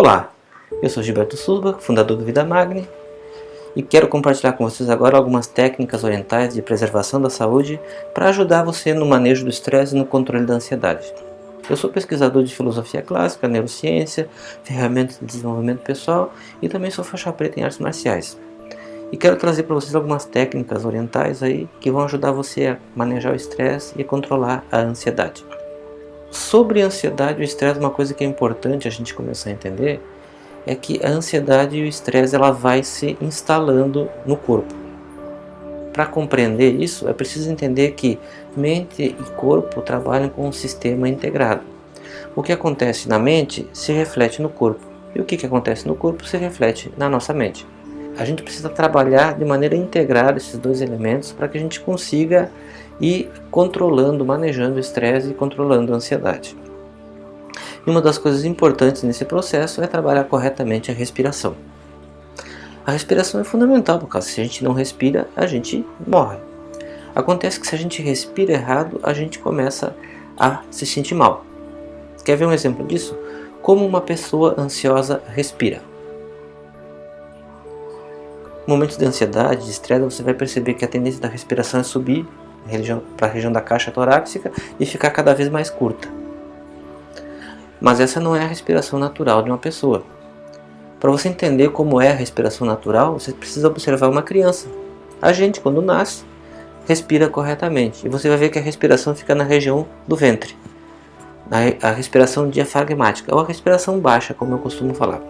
Olá, eu sou Gilberto Suba, fundador do Vida Magni e quero compartilhar com vocês agora algumas técnicas orientais de preservação da saúde para ajudar você no manejo do estresse e no controle da ansiedade. Eu sou pesquisador de filosofia clássica, neurociência, ferramentas de desenvolvimento pessoal e também sou faixa preta em artes marciais. E quero trazer para vocês algumas técnicas orientais aí que vão ajudar você a manejar o estresse e controlar a ansiedade. Sobre a ansiedade e o estresse, uma coisa que é importante a gente começar a entender é que a ansiedade e o estresse ela vai se instalando no corpo. Para compreender isso, é preciso entender que mente e corpo trabalham com um sistema integrado. O que acontece na mente se reflete no corpo, e o que, que acontece no corpo se reflete na nossa mente. A gente precisa trabalhar de maneira integrada esses dois elementos para que a gente consiga ir controlando, manejando o estresse e controlando a ansiedade. E uma das coisas importantes nesse processo é trabalhar corretamente a respiração. A respiração é fundamental, porque se a gente não respira, a gente morre. Acontece que se a gente respira errado, a gente começa a se sentir mal. Quer ver um exemplo disso? Como uma pessoa ansiosa respira. Momentos de ansiedade, de estresse, você vai perceber que a tendência da respiração é subir para a região da caixa torácica e ficar cada vez mais curta. Mas essa não é a respiração natural de uma pessoa. Para você entender como é a respiração natural, você precisa observar uma criança. A gente, quando nasce, respira corretamente. E você vai ver que a respiração fica na região do ventre. A respiração diafragmática, ou a respiração baixa, como eu costumo falar.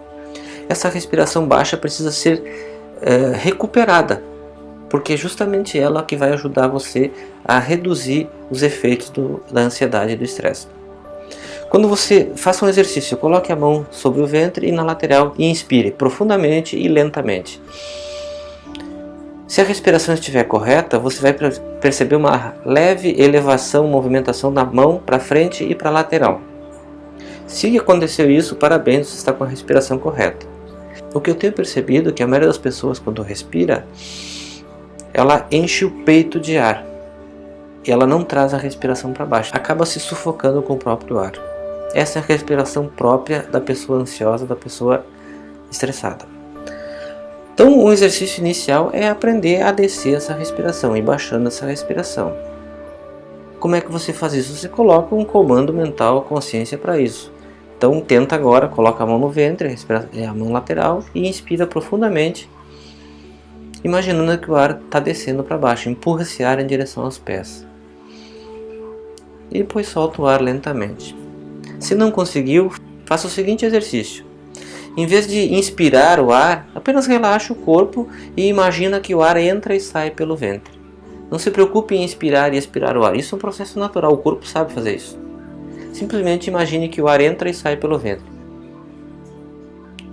Essa respiração baixa precisa ser é, recuperada, porque é justamente ela que vai ajudar você a reduzir os efeitos do, da ansiedade e do estresse. Quando você faça um exercício, coloque a mão sobre o ventre e na lateral e inspire profundamente e lentamente. Se a respiração estiver correta, você vai perceber uma leve elevação, movimentação da mão para frente e para lateral. Se aconteceu isso, parabéns, você está com a respiração correta. O que eu tenho percebido é que a maioria das pessoas quando respira, ela enche o peito de ar. E ela não traz a respiração para baixo, acaba se sufocando com o próprio ar. Essa é a respiração própria da pessoa ansiosa, da pessoa estressada. Então, o exercício inicial é aprender a descer essa respiração e baixando essa respiração. Como é que você faz isso? Você coloca um comando mental, consciência para isso. Então, tenta agora, coloca a mão no ventre, é, a mão lateral e inspira profundamente, imaginando que o ar está descendo para baixo. Empurra esse ar em direção aos pés. E depois solta o ar lentamente. Se não conseguiu, faça o seguinte exercício. Em vez de inspirar o ar, apenas relaxe o corpo e imagina que o ar entra e sai pelo ventre. Não se preocupe em inspirar e expirar o ar, isso é um processo natural, o corpo sabe fazer isso. Simplesmente imagine que o ar entra e sai pelo ventre.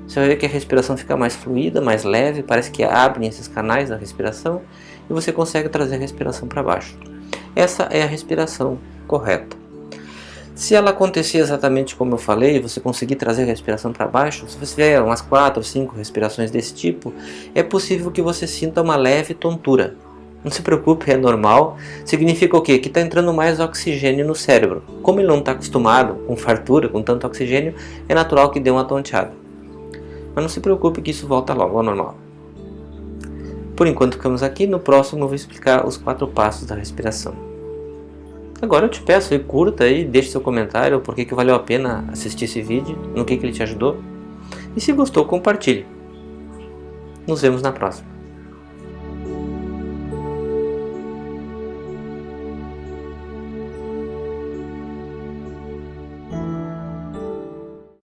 Você vai ver que a respiração fica mais fluida, mais leve, parece que abrem esses canais da respiração e você consegue trazer a respiração para baixo. Essa é a respiração correta. Se ela acontecer exatamente como eu falei, você conseguir trazer a respiração para baixo, se você tiver umas 4 ou 5 respirações desse tipo, é possível que você sinta uma leve tontura. Não se preocupe, é normal. Significa o quê? Que está entrando mais oxigênio no cérebro. Como ele não está acostumado com fartura, com tanto oxigênio, é natural que dê uma tonteada. Mas não se preocupe que isso volta logo ao normal. Por enquanto ficamos aqui, no próximo eu vou explicar os quatro passos da respiração. Agora eu te peço, curta aí, deixe seu comentário por que valeu a pena assistir esse vídeo, no que, que ele te ajudou. E se gostou, compartilhe. Nos vemos na próxima.